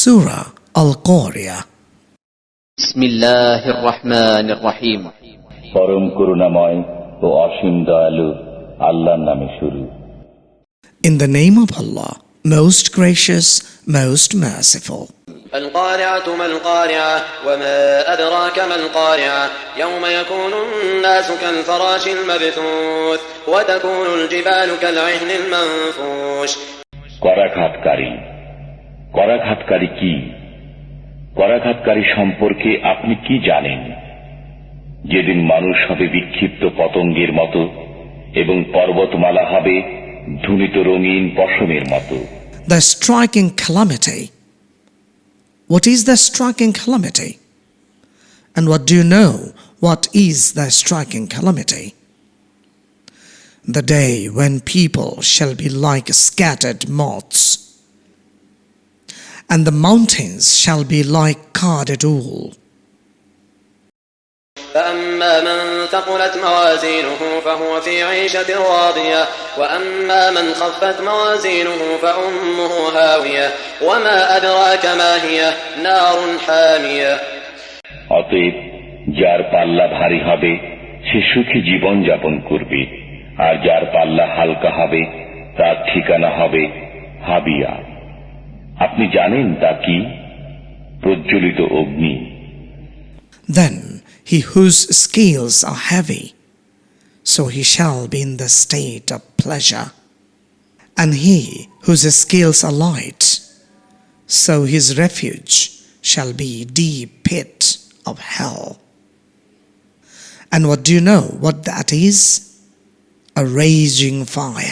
Surah Al-Qari'ah بسم الله الرحمن الرحيم পরম করুণাময় ও অসীম দয়ালু আল্লাহর নামে শুরু In the name of Allah, most gracious, most merciful. القارعة ما القارعة وما أدراك ما القارعة يوم يكون الناس كالفراش المبثوث وتكون الجبال كالعهن المنفوش করাঘাতকারী করাঘাতকারী কি? করাঘাতকারী সম্পর্কে আপনি কি জানেন? যেদিন মানুষ হবে বিক্ষিপ্ত পতঙ্গের মতো এবং পর্বতমালা হবে ধুলিত রঙিন পশমের মতো। দ্য স্ট্রাইকিং খেলামেটাই হোয়াট ইজ দ্য স্ট্রাইকিং খেলামেটাই and what do know what is the striking খেলামেটাই the day when people shall be like scattered moths and the mountains shall be like carded wool. فأما من ثقلت موازينه فهو في عيشة راضية وأما من خفت موازينه فأمه هاوية وما أدراك ما هي نار حامية অতএব যার পাল্লা ভারী হবে সে সুখী জীবন যাপন করবে আর যার পাল্লা হালকা হবে তার ঠিকানা হবে হাবিয়া আপনি জানেন তা কি প্রজ্বলিত অগ্নি Then he whose scales are heavy, so he shall be in the state of pleasure. And he whose scales are light, so his refuge shall be deep pit of hell. And what do you know what that is? A raging fire.